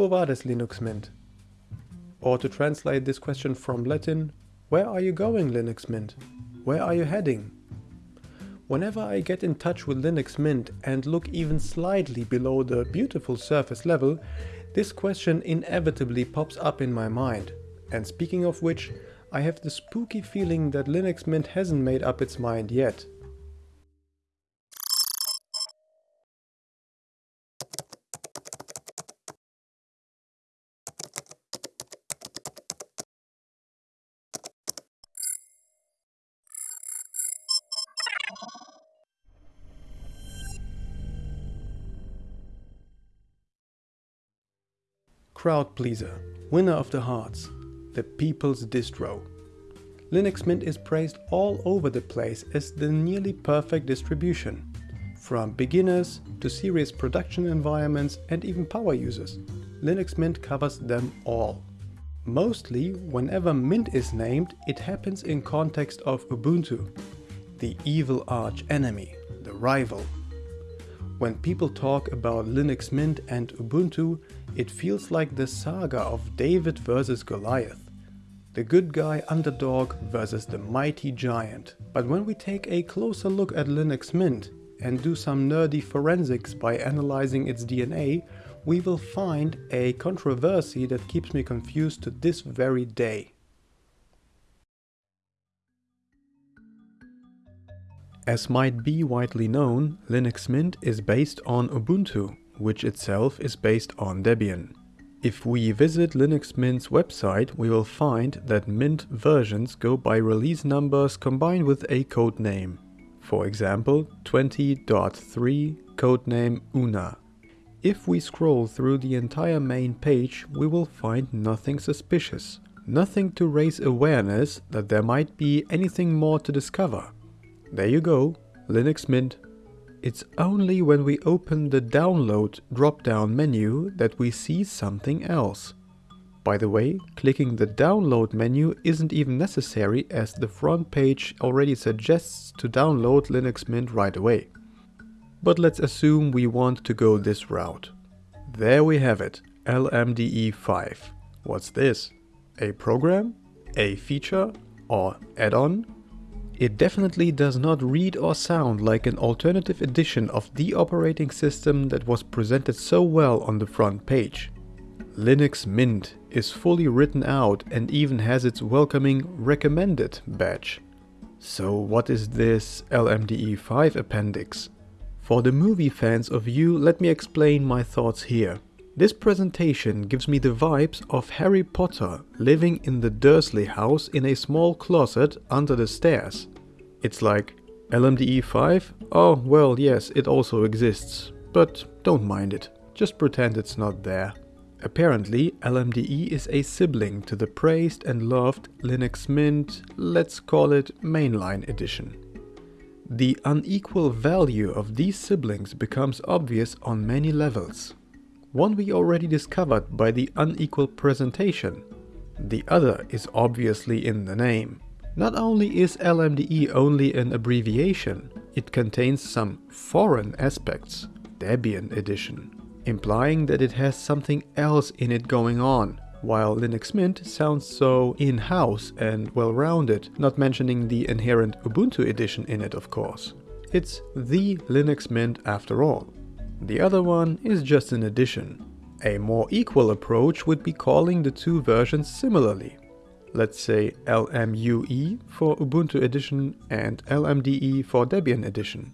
Quo vadis Linux Mint? Or to translate this question from Latin, where are you going Linux Mint? Where are you heading? Whenever I get in touch with Linux Mint and look even slightly below the beautiful surface level, this question inevitably pops up in my mind. And speaking of which, I have the spooky feeling that Linux Mint hasn't made up its mind yet. Crowd pleaser, winner of the hearts, the people's distro. Linux Mint is praised all over the place as the nearly perfect distribution. From beginners to serious production environments and even power users, Linux Mint covers them all. Mostly, whenever Mint is named, it happens in context of Ubuntu, the evil arch enemy, the rival, when people talk about Linux Mint and Ubuntu, it feels like the saga of David versus Goliath. The good guy underdog versus the mighty giant. But when we take a closer look at Linux Mint and do some nerdy forensics by analyzing its DNA, we will find a controversy that keeps me confused to this very day. As might be widely known, Linux Mint is based on Ubuntu, which itself is based on Debian. If we visit Linux Mint's website, we will find that Mint versions go by release numbers combined with a code name. For example, 20.3 codename Una. If we scroll through the entire main page, we will find nothing suspicious. Nothing to raise awareness that there might be anything more to discover. There you go, Linux Mint. It's only when we open the download drop-down menu that we see something else. By the way, clicking the download menu isn't even necessary as the front page already suggests to download Linux Mint right away. But let's assume we want to go this route. There we have it, LMDE 5. What's this? A program? A feature? Or add-on? It definitely does not read or sound like an alternative edition of the operating system that was presented so well on the front page. Linux Mint is fully written out and even has its welcoming recommended badge. So what is this LMDE 5 appendix? For the movie fans of you, let me explain my thoughts here. This presentation gives me the vibes of Harry Potter living in the Dursley house in a small closet under the stairs. It's like, LMDE 5? Oh, well, yes, it also exists. But don't mind it, just pretend it's not there. Apparently, LMDE is a sibling to the praised and loved Linux Mint, let's call it mainline edition. The unequal value of these siblings becomes obvious on many levels. One we already discovered by the unequal presentation. The other is obviously in the name. Not only is LMDE only an abbreviation, it contains some foreign aspects, Debian edition, implying that it has something else in it going on, while Linux Mint sounds so in-house and well-rounded, not mentioning the inherent Ubuntu edition in it of course. It's the Linux Mint after all. The other one is just an addition. A more equal approach would be calling the two versions similarly. Let's say LMUE for Ubuntu edition and LMDE for Debian edition.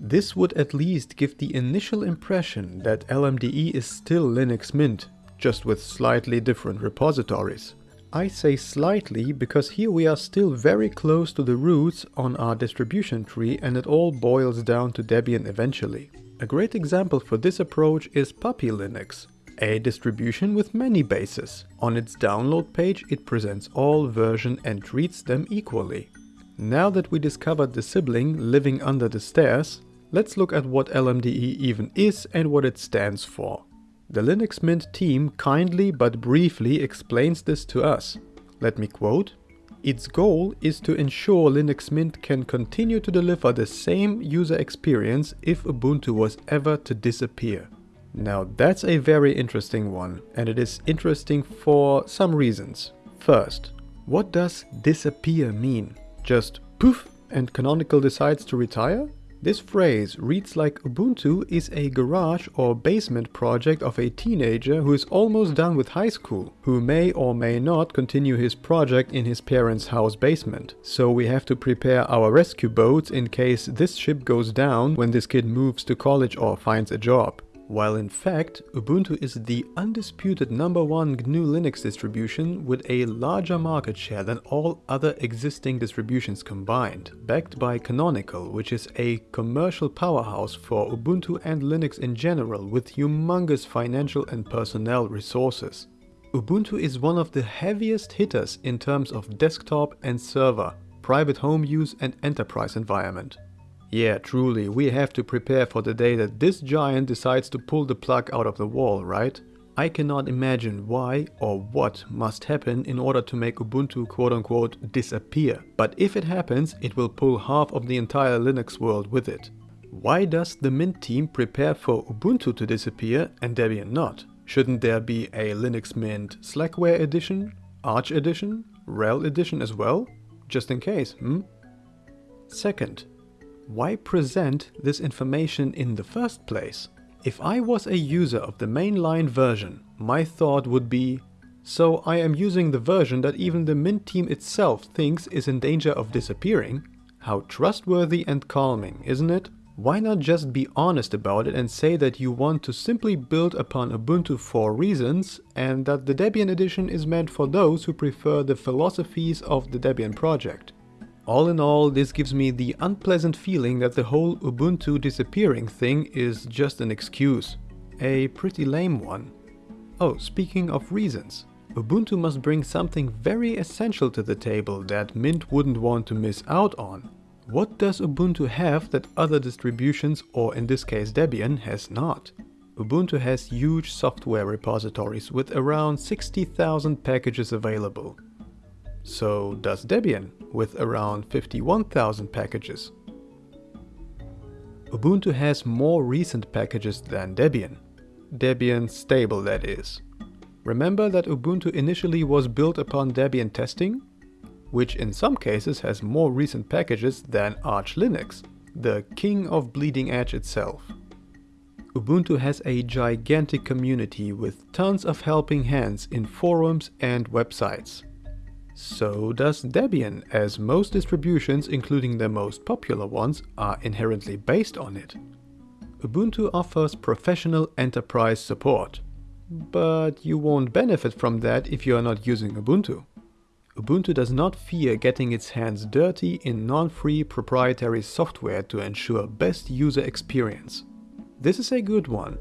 This would at least give the initial impression that LMDE is still Linux Mint, just with slightly different repositories. I say slightly because here we are still very close to the roots on our distribution tree and it all boils down to Debian eventually. A great example for this approach is Puppy Linux, a distribution with many bases. On its download page it presents all versions and treats them equally. Now that we discovered the sibling living under the stairs, let's look at what LMDE even is and what it stands for. The Linux Mint team kindly but briefly explains this to us. Let me quote, its goal is to ensure Linux Mint can continue to deliver the same user experience if Ubuntu was ever to disappear. Now that's a very interesting one, and it is interesting for some reasons. First, what does disappear mean? Just poof and Canonical decides to retire? This phrase reads like Ubuntu is a garage or basement project of a teenager who is almost done with high school, who may or may not continue his project in his parents' house basement. So we have to prepare our rescue boats in case this ship goes down when this kid moves to college or finds a job while in fact Ubuntu is the undisputed number one GNU Linux distribution with a larger market share than all other existing distributions combined, backed by Canonical, which is a commercial powerhouse for Ubuntu and Linux in general with humongous financial and personnel resources. Ubuntu is one of the heaviest hitters in terms of desktop and server, private home use and enterprise environment. Yeah, truly, we have to prepare for the day that this giant decides to pull the plug out of the wall, right? I cannot imagine why or what must happen in order to make Ubuntu quote-unquote disappear. But if it happens, it will pull half of the entire Linux world with it. Why does the Mint team prepare for Ubuntu to disappear and Debian not? Shouldn't there be a Linux Mint Slackware edition, Arch edition, RHEL edition as well? Just in case, hmm? Second, why present this information in the first place? If I was a user of the mainline version, my thought would be, so I am using the version that even the Mint team itself thinks is in danger of disappearing? How trustworthy and calming, isn't it? Why not just be honest about it and say that you want to simply build upon Ubuntu for reasons and that the Debian edition is meant for those who prefer the philosophies of the Debian project? All in all, this gives me the unpleasant feeling that the whole Ubuntu disappearing thing is just an excuse. A pretty lame one. Oh, speaking of reasons. Ubuntu must bring something very essential to the table that Mint wouldn't want to miss out on. What does Ubuntu have that other distributions, or in this case Debian, has not? Ubuntu has huge software repositories with around 60,000 packages available. So does Debian, with around 51,000 packages. Ubuntu has more recent packages than Debian. Debian stable that is. Remember that Ubuntu initially was built upon Debian testing? Which in some cases has more recent packages than Arch Linux, the king of bleeding edge itself. Ubuntu has a gigantic community with tons of helping hands in forums and websites. So does Debian, as most distributions, including the most popular ones, are inherently based on it. Ubuntu offers professional enterprise support. But you won't benefit from that if you are not using Ubuntu. Ubuntu does not fear getting its hands dirty in non-free proprietary software to ensure best user experience. This is a good one,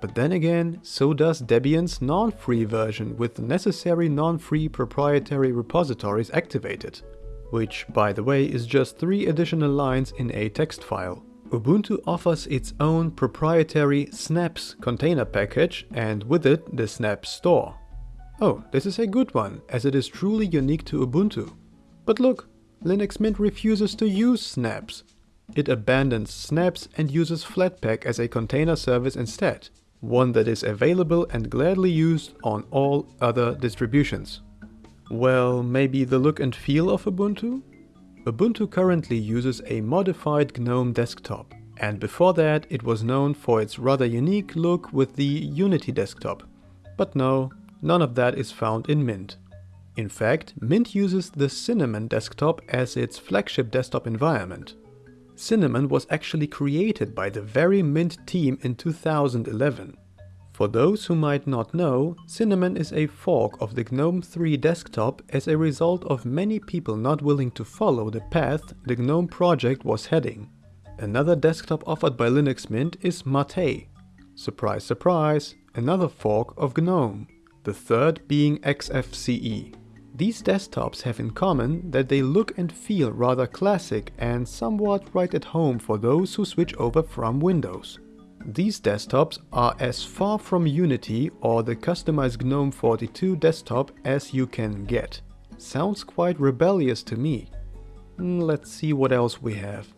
but then again, so does Debian's non-free version with the necessary non-free proprietary repositories activated, which, by the way, is just three additional lines in a text file. Ubuntu offers its own proprietary snaps container package and with it the snap store. Oh, this is a good one, as it is truly unique to Ubuntu. But look, Linux Mint refuses to use snaps. It abandons snaps and uses Flatpak as a container service instead one that is available and gladly used on all other distributions. Well, maybe the look and feel of Ubuntu? Ubuntu currently uses a modified GNOME desktop, and before that it was known for its rather unique look with the Unity desktop. But no, none of that is found in Mint. In fact, Mint uses the Cinnamon desktop as its flagship desktop environment. Cinnamon was actually created by the very Mint team in 2011. For those who might not know, Cinnamon is a fork of the GNOME 3 desktop as a result of many people not willing to follow the path the GNOME project was heading. Another desktop offered by Linux Mint is Mate. Surprise surprise, another fork of GNOME, the third being XFCE. These desktops have in common that they look and feel rather classic and somewhat right at home for those who switch over from Windows. These desktops are as far from Unity or the customized GNOME 42 desktop as you can get. Sounds quite rebellious to me. Hmm, let's see what else we have.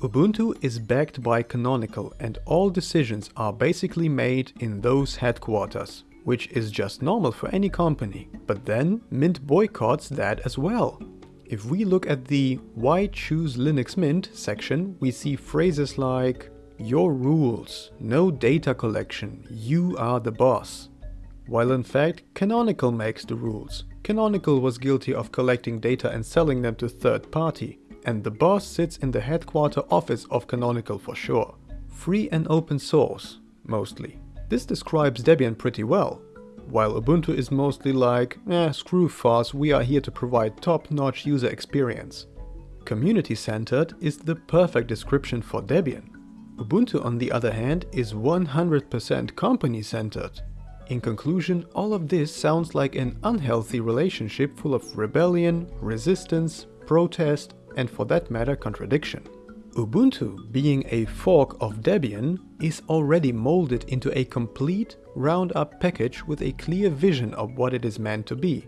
Ubuntu is backed by Canonical and all decisions are basically made in those headquarters, which is just normal for any company. But then Mint boycotts that as well. If we look at the Why Choose Linux Mint section, we see phrases like Your rules, no data collection, you are the boss. While in fact, Canonical makes the rules. Canonical was guilty of collecting data and selling them to third party, and the boss sits in the headquarter office of Canonical for sure. Free and open source, mostly. This describes Debian pretty well. While Ubuntu is mostly like, eh, screw FOSS, we are here to provide top-notch user experience. Community-centered is the perfect description for Debian. Ubuntu on the other hand is 100% company-centered. In conclusion, all of this sounds like an unhealthy relationship full of rebellion, resistance, protest, and for that matter contradiction. Ubuntu, being a fork of Debian, is already molded into a complete, round-up package with a clear vision of what it is meant to be,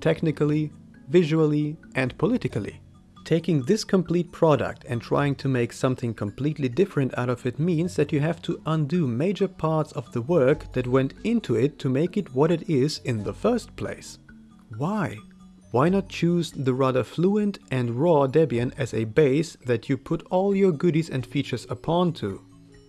technically, visually and politically. Taking this complete product and trying to make something completely different out of it means that you have to undo major parts of the work that went into it to make it what it is in the first place. Why? Why not choose the rather fluent and raw Debian as a base that you put all your goodies and features upon to?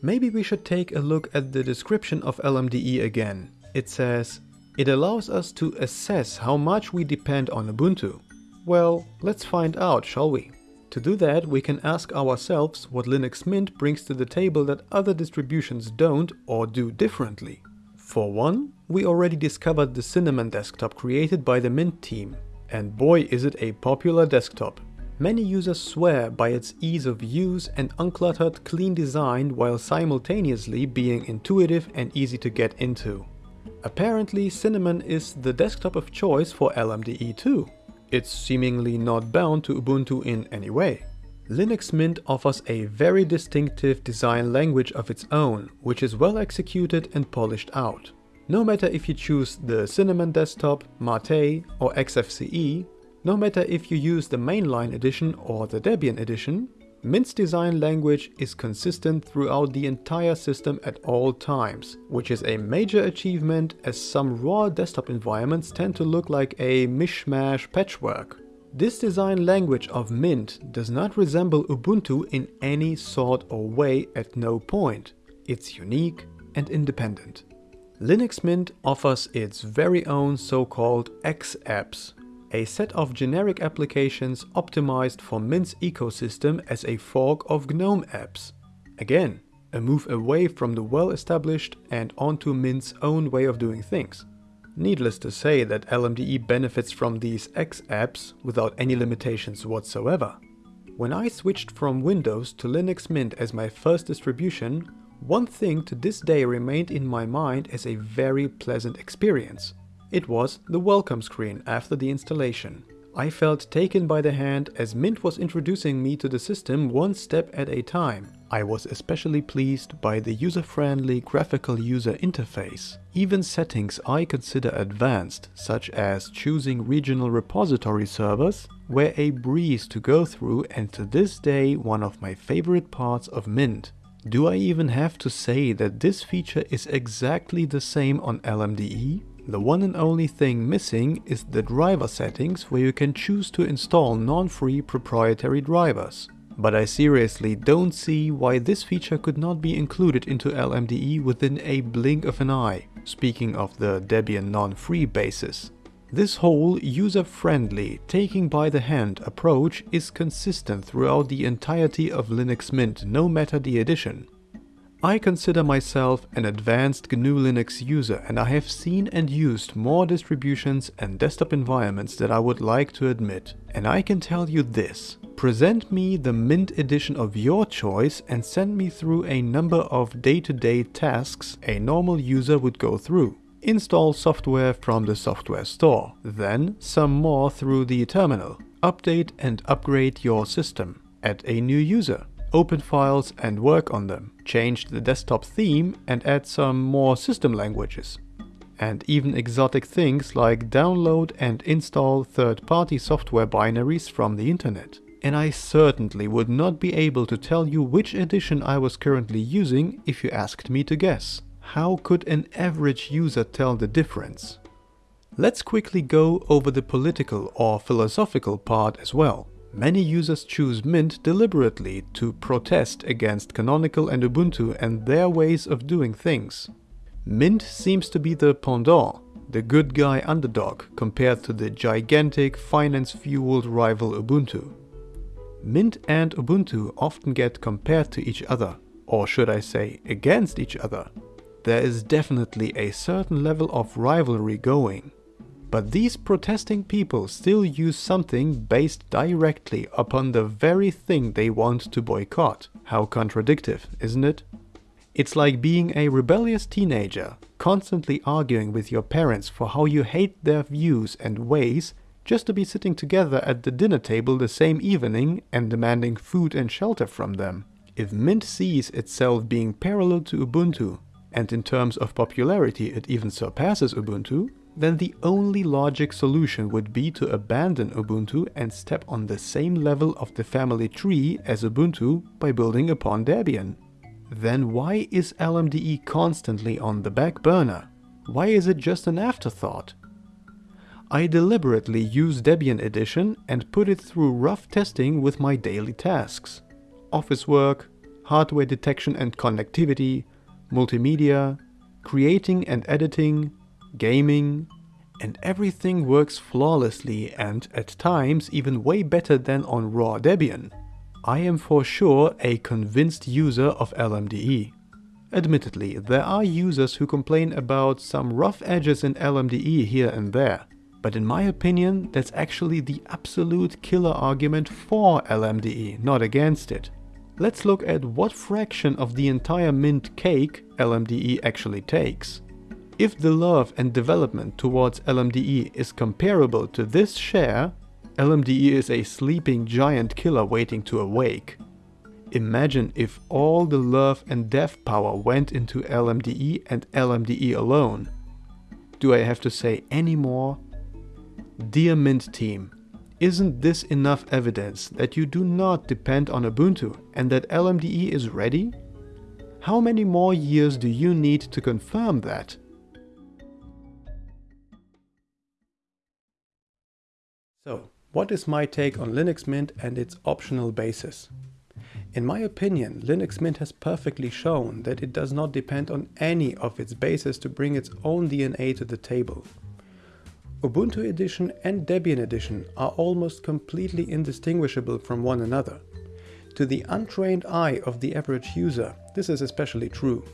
Maybe we should take a look at the description of LMDE again. It says, it allows us to assess how much we depend on Ubuntu. Well, let's find out, shall we? To do that, we can ask ourselves what Linux Mint brings to the table that other distributions don't or do differently. For one, we already discovered the Cinnamon desktop created by the Mint team, and boy is it a popular desktop. Many users swear by its ease of use and uncluttered, clean design while simultaneously being intuitive and easy to get into. Apparently Cinnamon is the desktop of choice for LMDE too. It's seemingly not bound to Ubuntu in any way. Linux Mint offers a very distinctive design language of its own, which is well executed and polished out. No matter if you choose the Cinnamon desktop, Mate or XFCE, no matter if you use the mainline edition or the Debian edition, Mint's design language is consistent throughout the entire system at all times, which is a major achievement as some raw desktop environments tend to look like a mishmash patchwork. This design language of Mint does not resemble Ubuntu in any sort or way at no point. It's unique and independent. Linux Mint offers its very own so-called X-apps, a set of generic applications optimized for Mint's ecosystem as a fork of GNOME apps. Again, a move away from the well-established and onto Mint's own way of doing things. Needless to say that LMDE benefits from these X apps without any limitations whatsoever. When I switched from Windows to Linux Mint as my first distribution, one thing to this day remained in my mind as a very pleasant experience. It was the welcome screen after the installation. I felt taken by the hand as Mint was introducing me to the system one step at a time. I was especially pleased by the user-friendly graphical user interface. Even settings I consider advanced, such as choosing regional repository servers, were a breeze to go through and to this day one of my favorite parts of Mint. Do I even have to say that this feature is exactly the same on LMDE? The one and only thing missing is the driver settings where you can choose to install non-free proprietary drivers. But I seriously don't see why this feature could not be included into LMDE within a blink of an eye, speaking of the Debian non-free basis. This whole user-friendly, taking by the hand approach is consistent throughout the entirety of Linux Mint, no matter the edition. I consider myself an advanced GNU Linux user and I have seen and used more distributions and desktop environments that I would like to admit. And I can tell you this, present me the Mint edition of your choice and send me through a number of day-to-day -day tasks a normal user would go through. Install software from the software store, then some more through the terminal. Update and upgrade your system. Add a new user. Open files and work on them. Change the desktop theme and add some more system languages. And even exotic things like download and install third-party software binaries from the internet. and I certainly would not be able to tell you which edition I was currently using if you asked me to guess. How could an average user tell the difference? Let's quickly go over the political or philosophical part as well. Many users choose Mint deliberately to protest against Canonical and Ubuntu and their ways of doing things. Mint seems to be the pendant, the good guy underdog compared to the gigantic finance-fueled rival Ubuntu. Mint and Ubuntu often get compared to each other, or should I say against each other. There is definitely a certain level of rivalry going. But these protesting people still use something based directly upon the very thing they want to boycott. How contradictive, isn't it? It's like being a rebellious teenager, constantly arguing with your parents for how you hate their views and ways just to be sitting together at the dinner table the same evening and demanding food and shelter from them. If Mint sees itself being parallel to Ubuntu, and in terms of popularity it even surpasses Ubuntu, then the only logic solution would be to abandon Ubuntu and step on the same level of the family tree as Ubuntu by building upon Debian. Then why is LMDE constantly on the back burner? Why is it just an afterthought? I deliberately use Debian Edition and put it through rough testing with my daily tasks. Office work, hardware detection and connectivity, multimedia, creating and editing, gaming, and everything works flawlessly and at times even way better than on raw Debian. I am for sure a convinced user of LMDE. Admittedly, there are users who complain about some rough edges in LMDE here and there, but in my opinion that's actually the absolute killer argument for LMDE, not against it. Let's look at what fraction of the entire mint cake LMDE actually takes. If the love and development towards LMDE is comparable to this share, LMDE is a sleeping giant killer waiting to awake. Imagine if all the love and dev power went into LMDE and LMDE alone. Do I have to say any more? Dear Mint team, isn't this enough evidence that you do not depend on Ubuntu and that LMDE is ready? How many more years do you need to confirm that? So, what is my take on Linux Mint and its optional bases? In my opinion, Linux Mint has perfectly shown that it does not depend on any of its bases to bring its own DNA to the table. Ubuntu Edition and Debian Edition are almost completely indistinguishable from one another. To the untrained eye of the average user, this is especially true.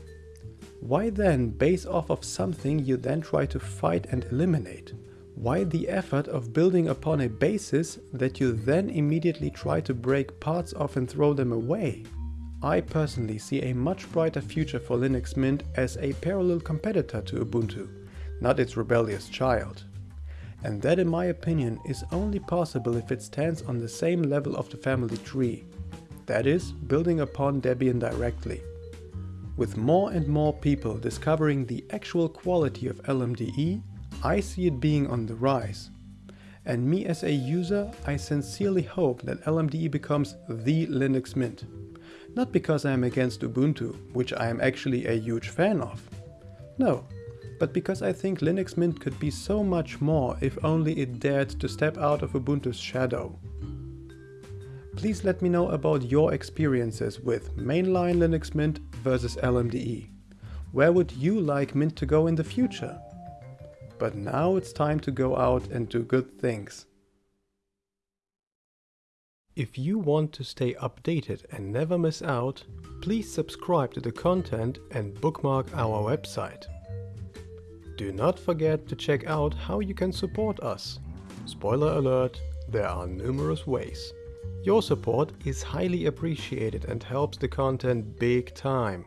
Why then base off of something you then try to fight and eliminate? Why the effort of building upon a basis that you then immediately try to break parts of and throw them away? I personally see a much brighter future for Linux Mint as a parallel competitor to Ubuntu, not its rebellious child. And that in my opinion is only possible if it stands on the same level of the family tree. That is, building upon Debian directly. With more and more people discovering the actual quality of LMDE, I see it being on the rise. And me as a user, I sincerely hope that LMDE becomes the Linux Mint. Not because I am against Ubuntu, which I am actually a huge fan of. No, but because I think Linux Mint could be so much more if only it dared to step out of Ubuntu's shadow. Please let me know about your experiences with mainline Linux Mint versus LMDE. Where would you like Mint to go in the future? But now it's time to go out and do good things. If you want to stay updated and never miss out, please subscribe to the content and bookmark our website. Do not forget to check out how you can support us. Spoiler alert, there are numerous ways. Your support is highly appreciated and helps the content big time.